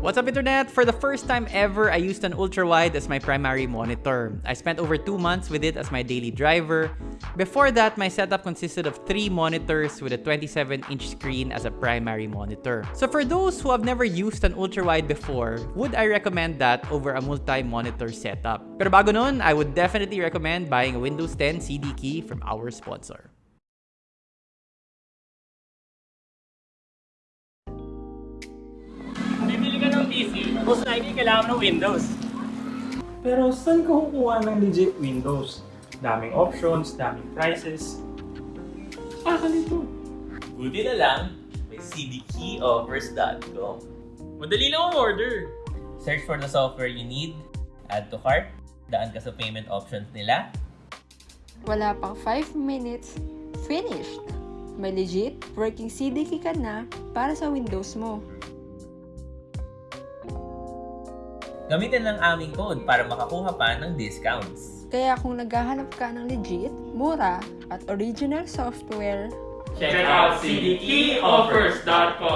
What's up internet? For the first time ever, I used an ultra-wide as my primary monitor. I spent over 2 months with it as my daily driver. Before that, my setup consisted of 3 monitors with a 27-inch screen as a primary monitor. So for those who have never used an ultra-wide before, would I recommend that over a multi-monitor setup? Pero bago nun, I would definitely recommend buying a Windows 10 CD key from our sponsor. PC, most likely kailangan mo ng Windows. Pero saan ka kukuha ng legit Windows? Daming options, daming prices. Ah, kalito. Buti na lang, may cdkeyoffers.com. Madali lang ang order. Search for the software you need, add to cart, daan ka sa payment options nila, Wala pang 5 minutes, finished! May legit working CD key ka na para sa Windows mo. Gamitin lang aming code para makakuha pa ng discounts. Kaya kung naghahanap ka ng legit, mura, at original software, Check out cdkeyoffers.com.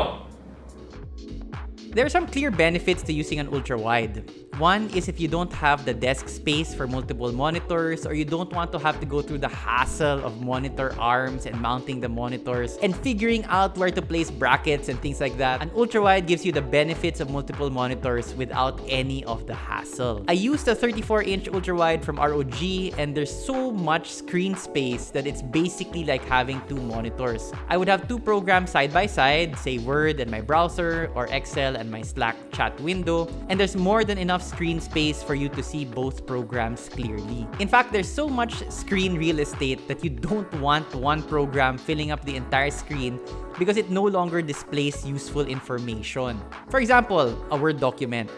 There are some clear benefits to using an ultra-wide. One is if you don't have the desk space for multiple monitors or you don't want to have to go through the hassle of monitor arms and mounting the monitors and figuring out where to place brackets and things like that, an ultra-wide gives you the benefits of multiple monitors without any of the hassle. I used a 34-inch ultra-wide from ROG and there's so much screen space that it's basically like having two monitors. I would have two programs side by side, say Word and my browser or Excel and my Slack chat window, and there's more than enough screen space for you to see both programs clearly. In fact, there's so much screen real estate that you don't want one program filling up the entire screen because it no longer displays useful information. For example, a Word document.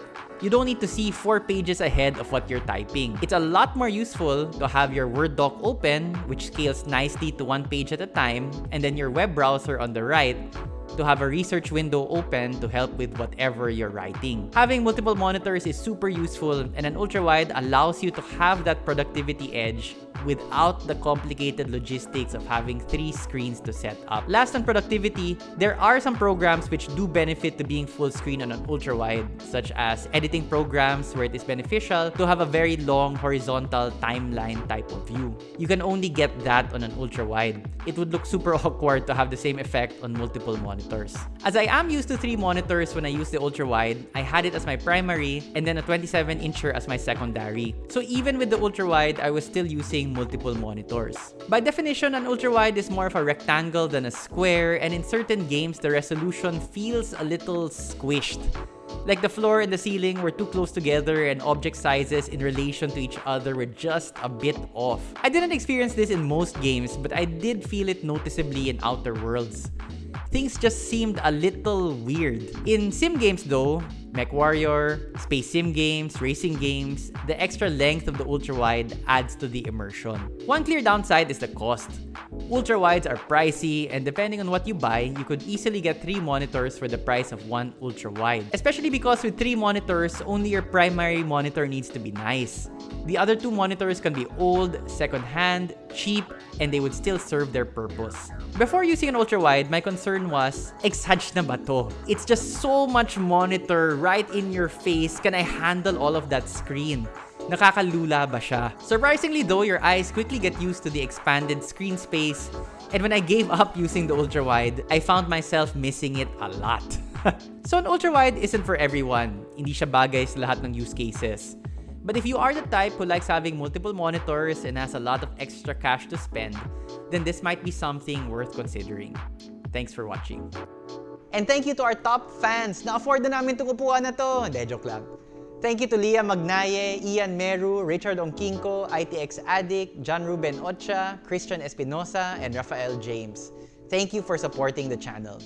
You don't need to see four pages ahead of what you're typing. It's a lot more useful to have your Word doc open, which scales nicely to one page at a time, and then your web browser on the right to have a research window open to help with whatever you're writing. Having multiple monitors is super useful and an ultra-wide allows you to have that productivity edge without the complicated logistics of having three screens to set up. Last on productivity, there are some programs which do benefit to being full screen on an ultra-wide, such as editing programs where it is beneficial to have a very long horizontal timeline type of view. You can only get that on an ultra-wide. It would look super awkward to have the same effect on multiple monitors. As I am used to three monitors when I use the ultra-wide, I had it as my primary and then a 27-incher as my secondary. So even with the ultra-wide, I was still using multiple monitors. By definition, an ultra-wide is more of a rectangle than a square, and in certain games, the resolution feels a little squished. Like the floor and the ceiling were too close together and object sizes in relation to each other were just a bit off. I didn't experience this in most games, but I did feel it noticeably in Outer Worlds. Things just seemed a little weird. In sim games though, MechWarrior, Space Sim games, racing games, the extra length of the ultra-wide adds to the immersion. One clear downside is the cost. Ultra-wides are pricey and depending on what you buy, you could easily get 3 monitors for the price of one ultra-wide. Especially because with 3 monitors, only your primary monitor needs to be nice. The other two monitors can be old, second-hand, cheap, and they would still serve their purpose. Before using an ultra-wide, my concern was, exage na ba to? It's just so much monitor right in your face. Can I handle all of that screen? Nakakalula ba siya? Surprisingly though, your eyes quickly get used to the expanded screen space, and when I gave up using the ultra-wide, I found myself missing it a lot. so an ultra-wide isn't for everyone. Hindi siya bagay sa lahat ng use cases. But if you are the type who likes having multiple monitors and has a lot of extra cash to spend, then this might be something worth considering. Thanks for watching. And thank you to our top fans. Na-afford na namin itong upuan na to. Joke lang. Thank you to Leah Magnaye, Ian Meru, Richard Ongkinko, ITX Addict, John Ruben Ocha, Christian Espinosa, and Rafael James. Thank you for supporting the channel.